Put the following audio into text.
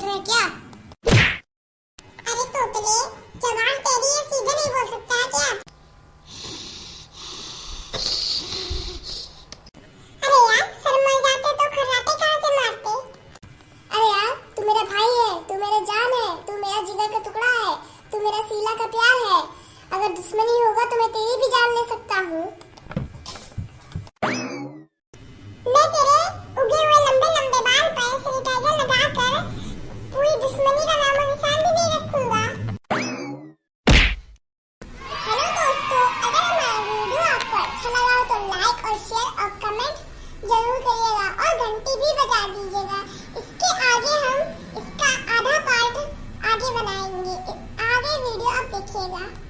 उठ रहे क्या? अरे तोतले तेरी सीधे नहीं बोल सकता क्या? अरे तो भाई है मेरा जान है मेरा का टुकड़ा है, तू मेरा सीला का प्यार है। अगर दुश्मनी होगा तो मैं तेरी भी जान ले सकता हूँ। लाइक और शेयर और कमेंट ज़रूर करिएगा और घंटी भी बजा दीजिएगा। इसके आगे हम इसका आधा पार्ट आगे बनाएँगे। आगे वीडियो आप देखिएगा।